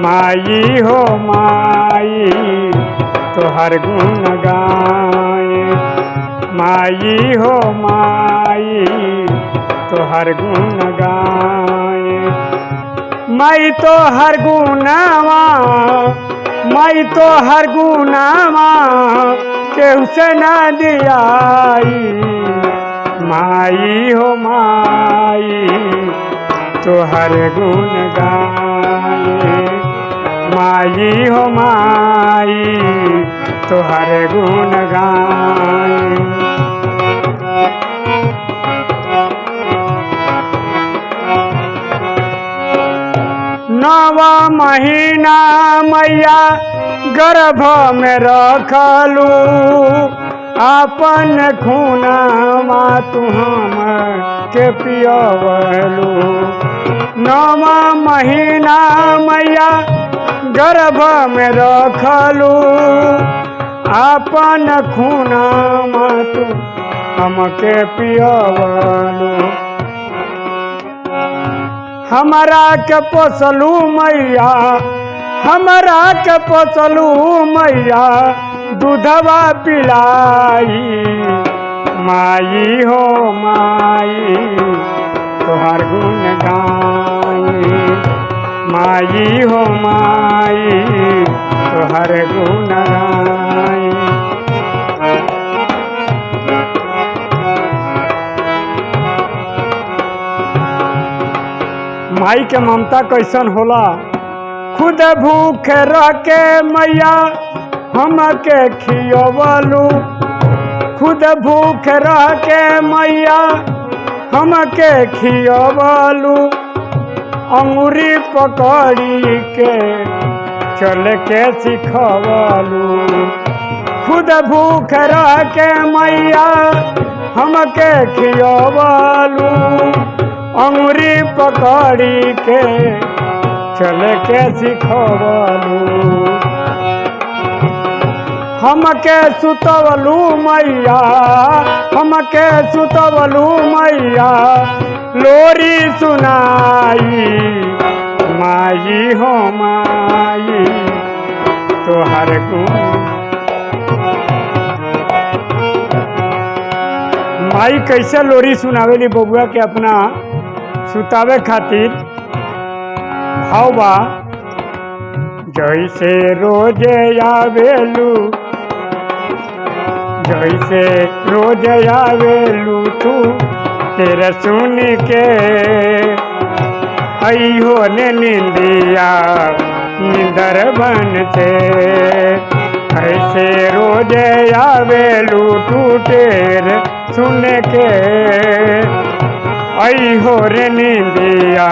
माई हो माई तोहर गुण गाए। माई हो माई तोहर गुण गाए। माई तो हर गुनावा माई तो हर गुनावा केहू से न दियाई। माई हो माई तोहर गुण गाए। माई हो माई तोहर गुण गाए नवा महीना मैया गर्भ में रखलू, अपन खूनावा तू हम के पियवलू। नवा महीना मैया गर्भ में रखलू। अपन खूनावा तू हमके पियवलू। हमरा के पोसलू मैया, हमरा के पोसलू मैया, दूधवा पिलाई। माई हो माई, तोहर गुण गाई माई हो माई तोहर गुण गाई। माई के ममता कैसन होला? खुद भूख के मैया, हमके खियवलू। खुद भूख के मैया, हमके खियवलू। अंगूरी पकड़ी के चल के सिखवालू। खुद भूख रह के मैया हमके खियवलू। अंगूरी पकड़ी के चल के सिखवलू। हमके सुतवलू मैया, हमके सुतवलू मैया, लोरी सुनाई, माई हो माई, तोहर गुण। माई कैसे लोरी सुनावेली बबुआ के अपना, सुतावे खातिर? भाव बा, जैसे रोज आवेलू जैसे रोज आवेलू तू तेरा सुन के। अयो ने निंदिया, निंदर बन से। ऐसे रोज आवे आवेलू टूटेर सुन के। अहो रे निंदिया,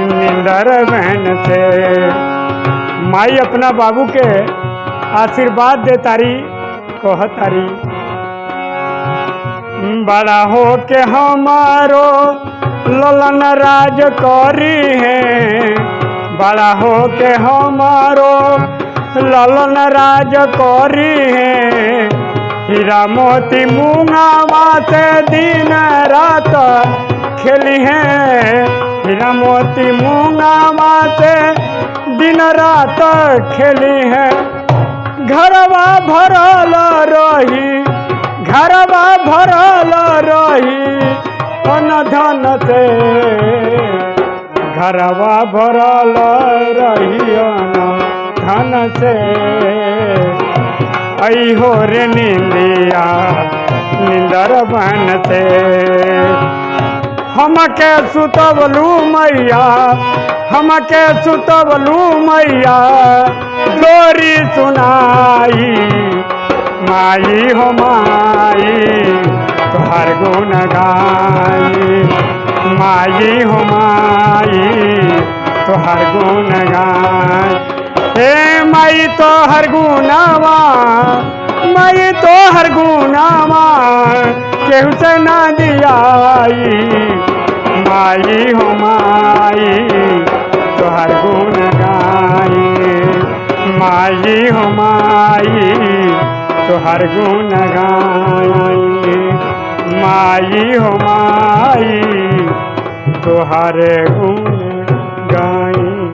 निंदर बहन से। माई अपना बाबू के आशीर्वाद दे तारी। कह तारी बड़ा हो के हमारो ललन राज करी है। बड़ा हो के हमारो ललन राज करी है। हीरा मोती मुंगावा से दिन रात खेली है। हीरा मोती मुंगावा से दिन रात खेली है। घरवा भरल रही, घरवा भरल रही अन धन से। घरवा भरल रही अन धन से। अहो रे निंदिया, निंदर बन से। हमके सुतवलू मैया, हमके सुतवलू मैया। लोरी सुनाई, माई हो माई तोहर गुण गाई। माई हो माई तोहर गुण गाई। हे माई तोहर गुनावा माई तोहर गुनावा केहू से ना दियाई। माई हो माई माई हो माई तोहर गुण गाई। माई हो माई तोहर गुण